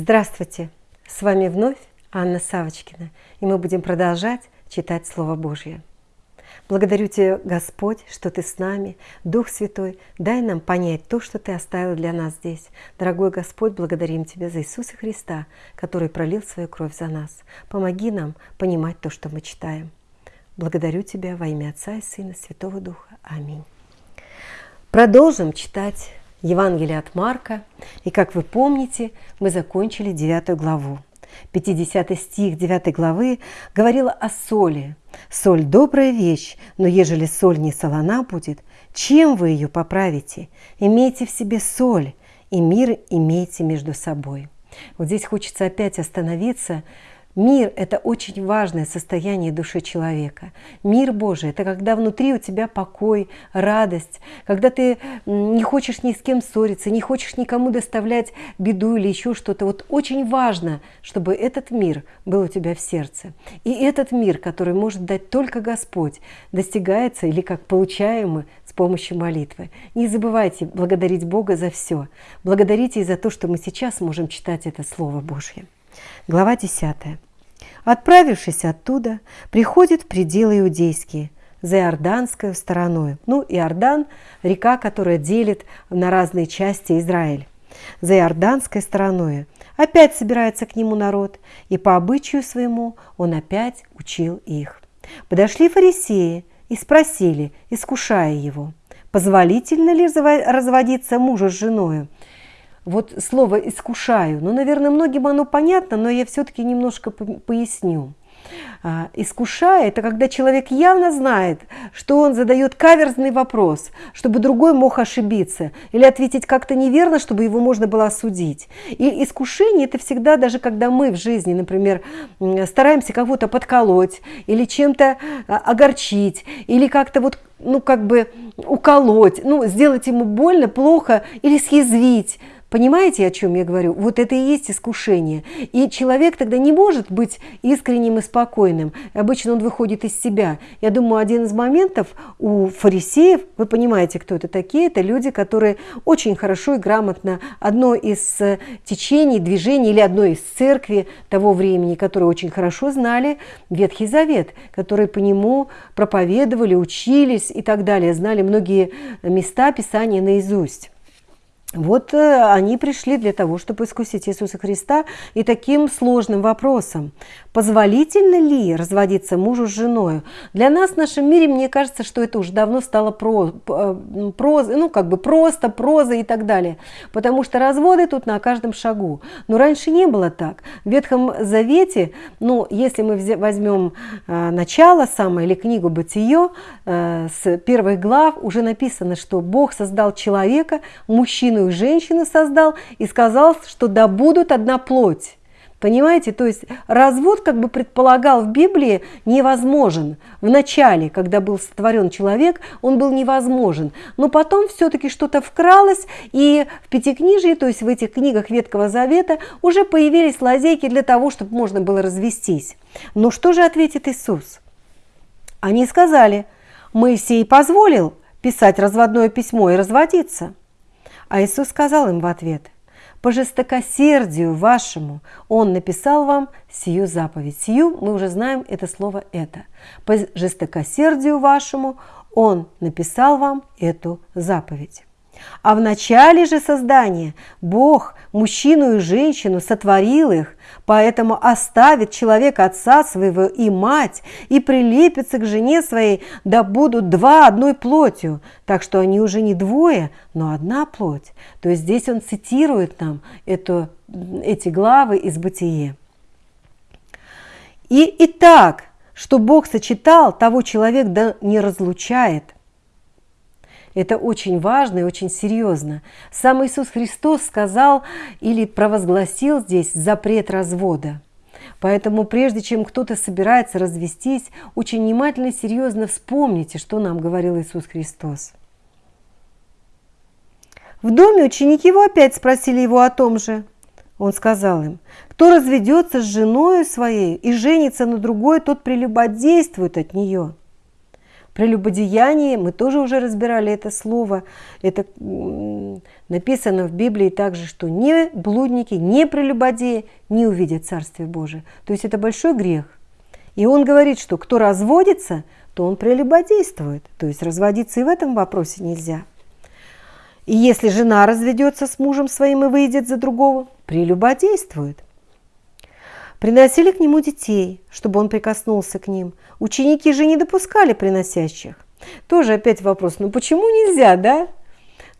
Здравствуйте! С вами вновь Анна Савочкина, и мы будем продолжать читать Слово Божье. Благодарю Тебя, Господь, что Ты с нами, Дух Святой, дай нам понять то, что Ты оставил для нас здесь. Дорогой Господь, благодарим Тебя за Иисуса Христа, который пролил свою кровь за нас. Помоги нам понимать то, что мы читаем. Благодарю Тебя во имя Отца и Сына, Святого Духа. Аминь. Продолжим читать Евангелие от Марка. И как вы помните, мы закончили 9 главу. 50 стих 9 главы говорила о соли. «Соль – добрая вещь, но ежели соль не солона будет, чем вы ее поправите? Имейте в себе соль, и мир имейте между собой». Вот здесь хочется опять остановиться Мир – это очень важное состояние души человека. Мир Божий – это когда внутри у тебя покой, радость, когда ты не хочешь ни с кем ссориться, не хочешь никому доставлять беду или еще что-то. Вот очень важно, чтобы этот мир был у тебя в сердце. И этот мир, который может дать только Господь, достигается или как получаемый с помощью молитвы. Не забывайте благодарить Бога за все. Благодарите и за то, что мы сейчас можем читать это Слово Божье. Глава 10. Отправившись оттуда, приходит в пределы иудейские, за Иорданской стороной. Ну, Иордан – река, которая делит на разные части Израиль. За Иорданской стороной опять собирается к нему народ, и по обычаю своему он опять учил их. Подошли фарисеи и спросили, искушая его, позволительно ли разводиться мужу с женою, вот слово «искушаю», ну, наверное, многим оно понятно, но я все-таки немножко поясню. А, искушая – это когда человек явно знает, что он задает каверзный вопрос, чтобы другой мог ошибиться, или ответить как-то неверно, чтобы его можно было осудить. И искушение – это всегда, даже когда мы в жизни, например, стараемся кого-то подколоть, или чем-то а, огорчить, или как-то вот ну, как бы уколоть, ну, сделать ему больно, плохо или съязвить – Понимаете, о чем я говорю? Вот это и есть искушение. И человек тогда не может быть искренним и спокойным. Обычно он выходит из себя. Я думаю, один из моментов у фарисеев, вы понимаете, кто это такие, это люди, которые очень хорошо и грамотно одно из э, течений, движений или одно из церкви того времени, которые очень хорошо знали Ветхий Завет, которые по нему проповедовали, учились и так далее, знали многие места Писания наизусть. Вот э, они пришли для того, чтобы искусить Иисуса Христа и таким сложным вопросом. Позволительно ли разводиться мужу с женой? Для нас в нашем мире, мне кажется, что это уже давно стало про, э, проза, ну как бы просто, проза и так далее. Потому что разводы тут на каждом шагу. Но раньше не было так. В Ветхом Завете, ну если мы возьмем э, начало самое или книгу Бытие, с первых глав уже написано, что Бог создал человека, мужчину и женщину создал и сказал, что да будут одна плоть. Понимаете, то есть развод, как бы предполагал в Библии, невозможен. В начале, когда был сотворен человек, он был невозможен. Но потом все-таки что-то вкралось, и в Пятикнижии, то есть в этих книгах Ветхого Завета, уже появились лазейки для того, чтобы можно было развестись. Но что же ответит Иисус? Они сказали, Моисей позволил писать разводное письмо и разводиться. А Иисус сказал им в ответ, «По жестокосердию вашему Он написал вам сию заповедь». Сию мы уже знаем это слово «это». По жестокосердию вашему Он написал вам эту заповедь. А в начале же создания Бог мужчину и женщину сотворил их, поэтому оставит человек отца своего и мать, и прилепится к жене своей, да будут два одной плотью, так что они уже не двое, но одна плоть. То есть здесь он цитирует нам эту, эти главы из Бытие. И, и так, что Бог сочетал, того человек да не разлучает – это очень важно и очень серьезно. Сам Иисус Христос сказал или провозгласил здесь запрет развода. Поэтому прежде чем кто-то собирается развестись, очень внимательно и серьезно вспомните, что нам говорил Иисус Христос. В доме ученики его опять спросили его о том же. Он сказал им, кто разведется с женой своей и женится на другой, тот прелюбодействует от нее. Прелюбодеяние, мы тоже уже разбирали это слово, это написано в Библии также, что ни блудники, ни прелюбодеи не увидят Царствие Божие. То есть это большой грех. И он говорит, что кто разводится, то он прелюбодействует. То есть разводиться и в этом вопросе нельзя. И если жена разведется с мужем своим и выйдет за другого, прелюбодействует. Приносили к нему детей, чтобы он прикоснулся к ним. Ученики же не допускали приносящих. Тоже опять вопрос, ну почему нельзя, да?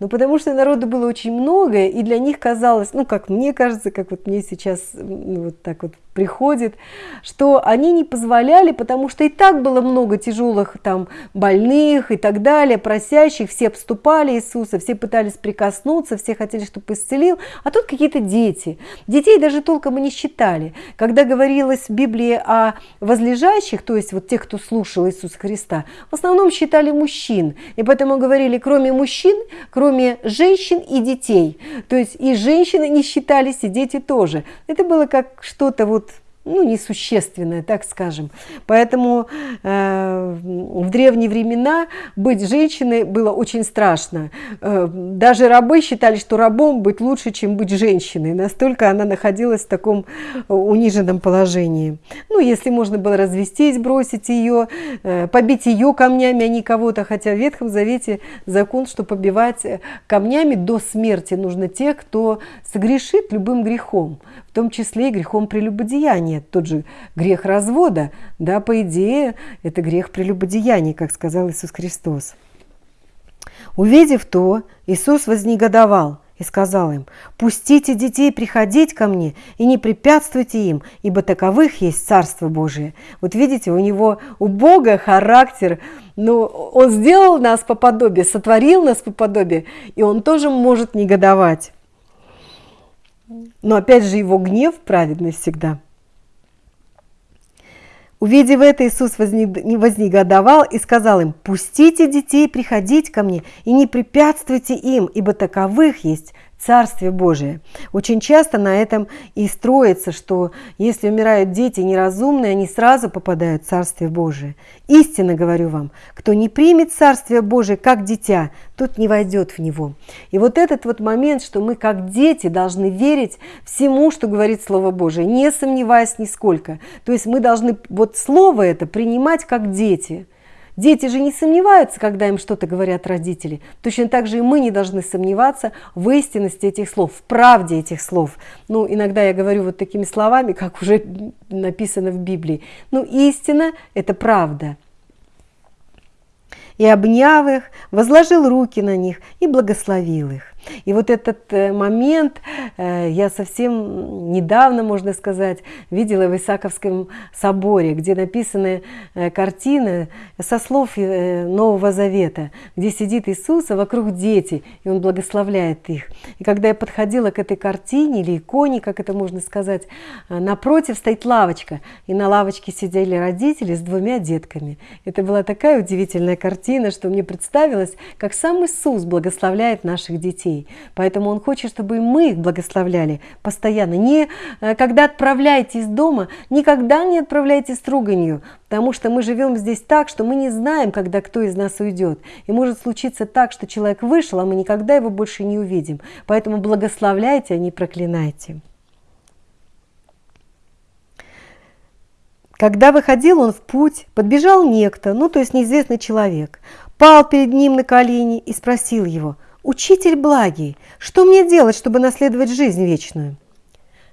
Ну, потому что народу было очень много, и для них казалось, ну, как мне кажется, как вот мне сейчас ну, вот так вот приходит, что они не позволяли, потому что и так было много тяжелых там больных и так далее, просящих, все обступали Иисуса, все пытались прикоснуться, все хотели, чтобы исцелил, а тут какие-то дети. Детей даже толком и не считали. Когда говорилось в Библии о возлежащих, то есть вот тех, кто слушал Иисуса Христа, в основном считали мужчин, и поэтому говорили, кроме мужчин, кроме женщин и детей. То есть и женщины не считались, и дети тоже. Это было как что-то вот ну, несущественное, так скажем. Поэтому э, в древние времена быть женщиной было очень страшно. Э, даже рабы считали, что рабом быть лучше, чем быть женщиной. Настолько она находилась в таком униженном положении. Ну, если можно было развестись, бросить ее, э, побить ее камнями, а не кого-то, хотя в Ветхом Завете закон, что побивать камнями до смерти нужно тех, кто согрешит любым грехом, в том числе и грехом прелюбодеяния нет, тот же грех развода, да, по идее, это грех прелюбодеяния, как сказал Иисус Христос. Увидев то, Иисус вознегодовал и сказал им, «Пустите детей приходить ко мне и не препятствуйте им, ибо таковых есть Царство Божие». Вот видите, у него, у Бога характер, ну, Он сделал нас по подобию, сотворил нас по подобию, и Он тоже может негодовать. Но опять же, его гнев праведный всегда – Увидев это, Иисус вознегодовал и сказал им, «Пустите детей приходить ко мне и не препятствуйте им, ибо таковых есть Царствие Божие. Очень часто на этом и строится, что если умирают дети неразумные, они сразу попадают в Царствие Божие. Истинно говорю вам, кто не примет Царствие Божие как дитя, тот не войдет в него. И вот этот вот момент, что мы как дети должны верить всему, что говорит Слово Божие, не сомневаясь нисколько. То есть мы должны вот Слово это принимать как дети – Дети же не сомневаются, когда им что-то говорят родители. Точно так же и мы не должны сомневаться в истинности этих слов, в правде этих слов. Ну, иногда я говорю вот такими словами, как уже написано в Библии. Ну, истина – это правда. И обняв их, возложил руки на них и благословил их. И вот этот э, момент э, я совсем недавно, можно сказать, видела в Исаковском соборе, где написаны э, картины со слов Нового Завета, где сидит Иисус, а вокруг дети, и Он благословляет их. И когда я подходила к этой картине или иконе, как это можно сказать, напротив стоит лавочка, и на лавочке сидели родители с двумя детками. Это была такая удивительная картина, что мне представилось, как сам Иисус благословляет наших детей детей. Поэтому Он хочет, чтобы мы их благословляли постоянно. Не э, когда отправляете из дома, никогда не отправляйте с руганью, потому что мы живем здесь так, что мы не знаем, когда кто из нас уйдет. И может случиться так, что человек вышел, а мы никогда его больше не увидим. Поэтому благословляйте, а не проклинайте. Когда выходил он в путь, подбежал некто, ну то есть неизвестный человек, пал перед ним на колени и спросил его – «Учитель благий, что мне делать, чтобы наследовать жизнь вечную?»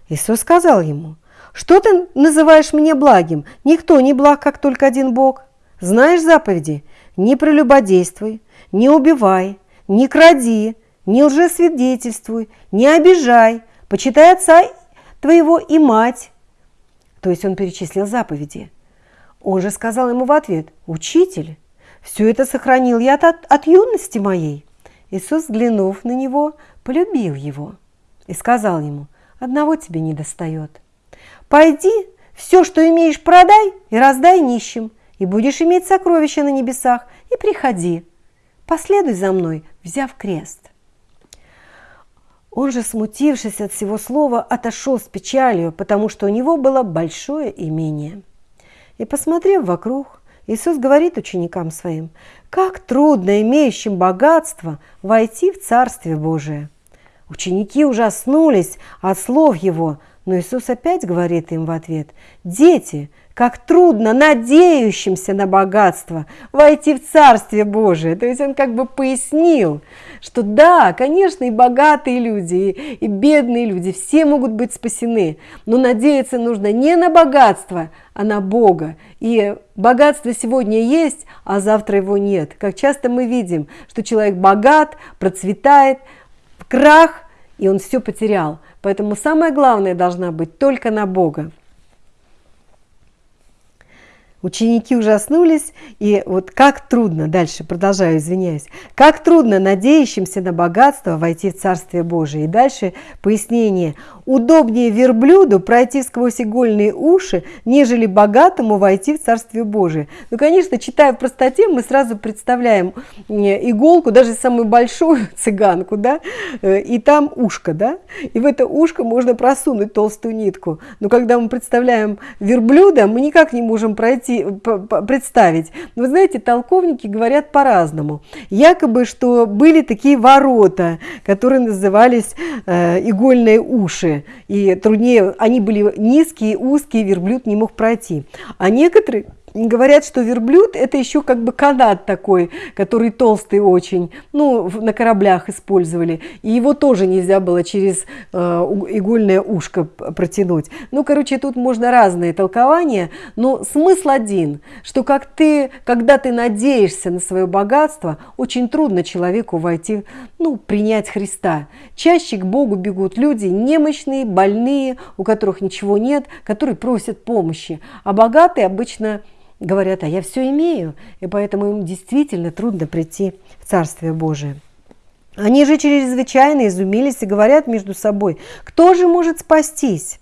Иисус сказал ему, «Что ты называешь мне благим? Никто не благ, как только один Бог. Знаешь заповеди? Не прелюбодействуй, не убивай, не кради, не лжесвидетельствуй, не обижай, почитай отца твоего и мать». То есть он перечислил заповеди. Он же сказал ему в ответ, «Учитель, все это сохранил я от, от юности моей». Иисус, взглянув на него, полюбил его и сказал ему, «Одного тебе не достает. Пойди, все, что имеешь, продай и раздай нищим, и будешь иметь сокровища на небесах, и приходи. Последуй за мной, взяв крест». Он же, смутившись от всего слова, отошел с печалью, потому что у него было большое имение. И, посмотрев вокруг, Иисус говорит ученикам своим, как трудно имеющим богатство войти в Царствие Божие. Ученики ужаснулись от слов его, но Иисус опять говорит им в ответ, «Дети, как трудно надеющимся на богатство войти в Царствие Божие. То есть он как бы пояснил, что да, конечно, и богатые люди, и, бедные люди, все могут быть спасены, но надеяться нужно не на богатство, а на Бога. И богатство сегодня есть, а завтра его нет. Как часто мы видим, что человек богат, процветает, крах, и он все потерял. Поэтому самое главное должна быть только на Бога. Ученики ужаснулись, и вот как трудно, дальше продолжаю, извиняюсь, как трудно надеющимся на богатство войти в Царствие Божие. И дальше пояснение. Удобнее верблюду пройти сквозь игольные уши, нежели богатому войти в Царствие Божие. Ну, конечно, читая в простоте, мы сразу представляем э, иголку, даже самую большую цыганку, да, э, и там ушко, да, и в это ушко можно просунуть толстую нитку. Но когда мы представляем верблюда, мы никак не можем пройти представить. Но вы знаете, толковники говорят по-разному. Якобы, что были такие ворота, которые назывались э, игольные уши. И труднее, они были низкие, узкие, верблюд не мог пройти. А некоторые говорят, что верблюд это еще как бы канат такой, который толстый очень, ну, на кораблях использовали. И его тоже нельзя было через э, игольное ушко протянуть. Ну, короче, тут можно разные толкования, но смысл один, что как ты, когда ты надеешься на свое богатство, очень трудно человеку войти, ну, принять Христа. Чаще к Богу бегут люди немощные, больные, у которых ничего нет, которые просят помощи. А богатые обычно говорят, а я все имею, и поэтому им действительно трудно прийти в Царствие Божие. Они же чрезвычайно изумились и говорят между собой, кто же может спастись?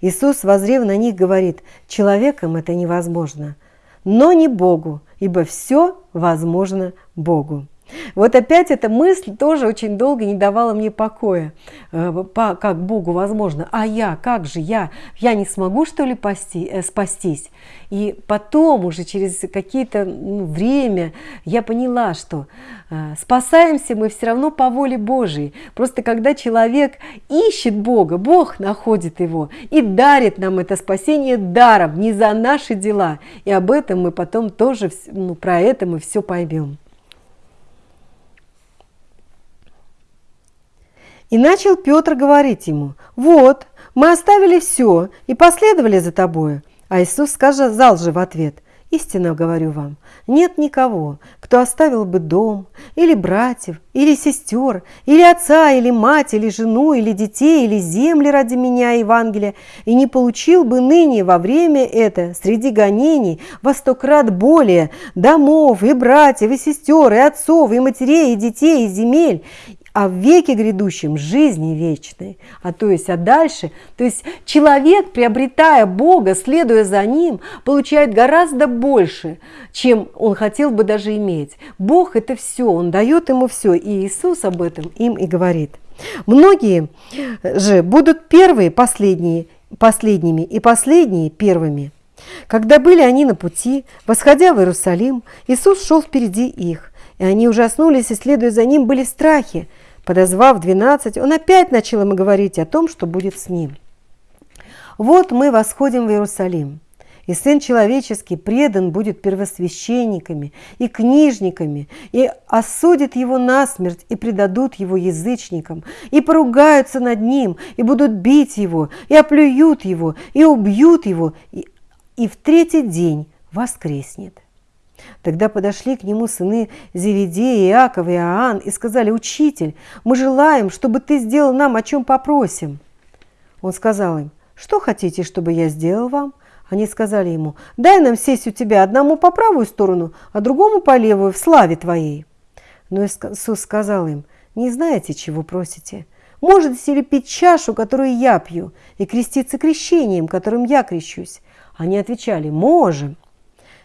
Иисус, возрев на них, говорит, человеком это невозможно, но не Богу, ибо все возможно Богу. Вот опять эта мысль тоже очень долго не давала мне покоя. Э, как Богу возможно? А я, как же я? Я не смогу, что ли, пасти, э, спастись? И потом уже через какие-то ну, время я поняла, что э, спасаемся мы все равно по воле Божией. Просто когда человек ищет Бога, Бог находит его и дарит нам это спасение даром, не за наши дела. И об этом мы потом тоже, ну, про это мы все поймем. И начал Петр говорить ему, «Вот, мы оставили все и последовали за тобою». А Иисус сказал же в ответ, «Истинно говорю вам, нет никого, кто оставил бы дом, или братьев, или сестер, или отца, или мать, или жену, или детей, или земли ради меня, Евангелия, и не получил бы ныне во время это среди гонений во сто крат более домов, и братьев, и сестер, и отцов, и матерей, и детей, и земель, а в веке грядущем жизни вечной, а то есть, а дальше, то есть человек, приобретая Бога, следуя за Ним, получает гораздо больше, чем он хотел бы даже иметь. Бог – это все, Он дает ему все, и Иисус об этом им и говорит. Многие же будут первые последние, последними и последние первыми. Когда были они на пути, восходя в Иерусалим, Иисус шел впереди их, и они ужаснулись и, следуя за Ним, были в страхе, Подозвав двенадцать, он опять начал им говорить о том, что будет с ним. «Вот мы восходим в Иерусалим, и Сын Человеческий предан будет первосвященниками и книжниками, и осудят его насмерть, и предадут его язычникам, и поругаются над ним, и будут бить его, и оплюют его, и убьют его, и, и в третий день воскреснет». Тогда подошли к нему сыны Зеведея, Иаков и Иоанн и сказали, «Учитель, мы желаем, чтобы ты сделал нам, о чем попросим». Он сказал им, «Что хотите, чтобы я сделал вам?» Они сказали ему, «Дай нам сесть у тебя одному по правую сторону, а другому по левую в славе твоей». Но Иисус сказал им, «Не знаете, чего просите? Можете ли пить чашу, которую я пью, и креститься крещением, которым я крещусь?» Они отвечали, «Можем».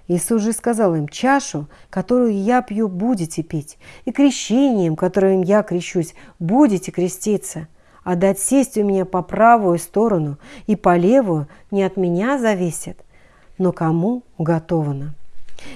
Иисус же сказал им, чашу, которую я пью, будете пить, и крещением, которым я крещусь, будете креститься. А дать сесть у меня по правую сторону и по левую не от меня зависит, но кому уготовано.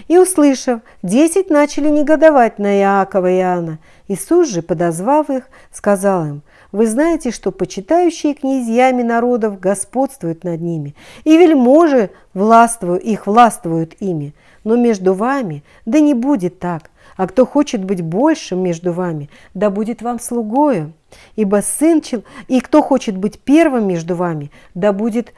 И, услышав, десять начали негодовать на Иакова и Иоанна. Иисус же, подозвав их, сказал им, вы знаете, что почитающие князьями народов господствуют над ними, и вельможи властвуют, их властвуют ими. Но между вами да не будет так, а кто хочет быть большим между вами, да будет вам слугою. Ибо сын, и кто хочет быть первым между вами, да будет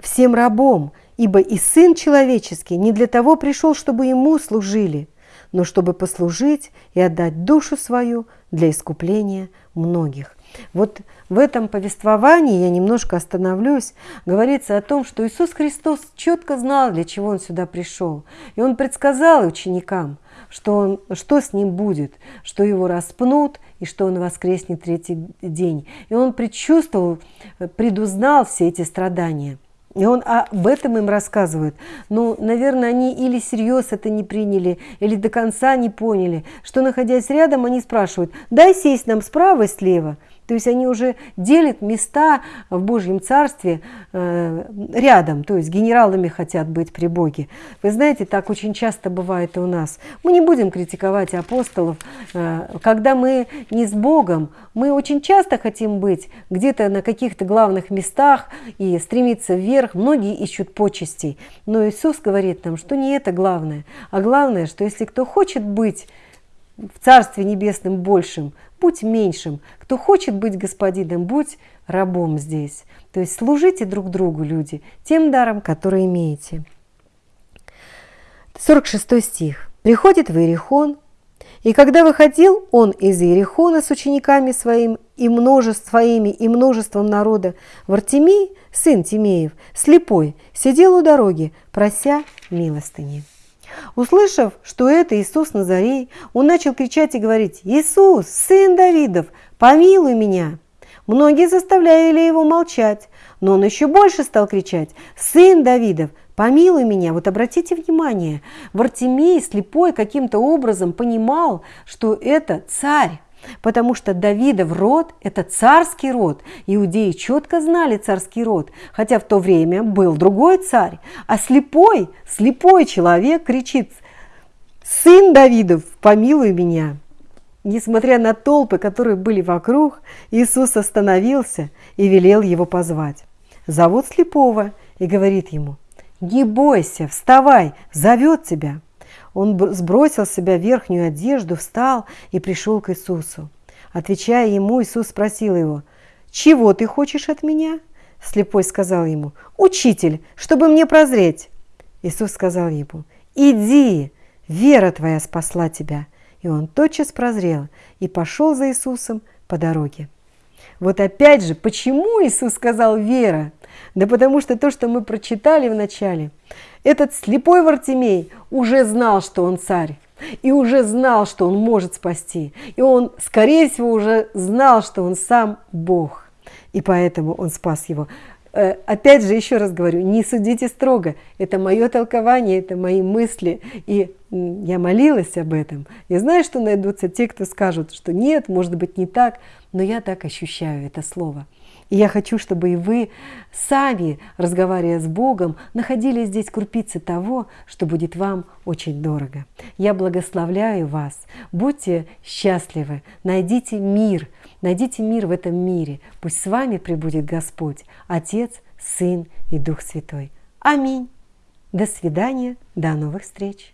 всем рабом. Ибо и сын человеческий не для того пришел, чтобы ему служили, но чтобы послужить и отдать душу свою для искупления многих. Вот в этом повествовании я немножко остановлюсь. Говорится о том, что Иисус Христос четко знал, для чего Он сюда пришел. И Он предсказал ученикам, что, он, что с ним будет, что его распнут и что он воскреснет третий день. И он предчувствовал, предузнал все эти страдания. И он об этом им рассказывает. Ну, наверное, они или всерьез это не приняли, или до конца не поняли, что, находясь рядом, они спрашивают, дай сесть нам справа и слева – то есть они уже делят места в Божьем Царстве э, рядом, то есть генералами хотят быть при Боге. Вы знаете, так очень часто бывает и у нас. Мы не будем критиковать апостолов. Э, когда мы не с Богом, мы очень часто хотим быть где-то на каких-то главных местах и стремиться вверх. Многие ищут почестей. Но Иисус говорит нам, что не это главное, а главное, что если кто хочет быть в Царстве Небесном большим, будь меньшим. Кто хочет быть господином, будь рабом здесь. То есть служите друг другу, люди, тем даром, который имеете. 46 стих. «Приходит в Иерихон, и когда выходил он из Иерихона с учениками своим и множеств, своими и множеством народа, Вартимей, сын Тимеев, слепой, сидел у дороги, прося милостыни». Услышав, что это Иисус Назарей, он начал кричать и говорить, «Иисус, сын Давидов, помилуй меня!» Многие заставляли его молчать, но он еще больше стал кричать, «Сын Давидов, помилуй меня!» Вот обратите внимание, Вартимей слепой каким-то образом понимал, что это царь, потому что Давидов род – это царский род. Иудеи четко знали царский род, хотя в то время был другой царь. А слепой, слепой человек кричит «Сын Давидов, помилуй меня!» Несмотря на толпы, которые были вокруг, Иисус остановился и велел его позвать. Зовут слепого и говорит ему «Не бойся, вставай, зовет тебя». Он сбросил с себя верхнюю одежду, встал и пришел к Иисусу. Отвечая ему, Иисус спросил его, «Чего ты хочешь от меня?» Слепой сказал ему, «Учитель, чтобы мне прозреть». Иисус сказал ему, «Иди, вера твоя спасла тебя». И он тотчас прозрел и пошел за Иисусом по дороге. Вот опять же, почему Иисус сказал «вера»? Да потому что то, что мы прочитали в начале, этот слепой Вартимей уже знал, что он царь. И уже знал, что он может спасти. И он, скорее всего, уже знал, что он сам Бог. И поэтому он спас его. Э, опять же, еще раз говорю, не судите строго. Это мое толкование, это мои мысли. И я молилась об этом. Я знаю, что найдутся те, кто скажут, что нет, может быть не так, но я так ощущаю это слово. И я хочу, чтобы и вы сами, разговаривая с Богом, находили здесь крупицы того, что будет вам очень дорого. Я благословляю вас. Будьте счастливы, найдите мир, найдите мир в этом мире. Пусть с вами пребудет Господь, Отец, Сын и Дух Святой. Аминь. До свидания, до новых встреч.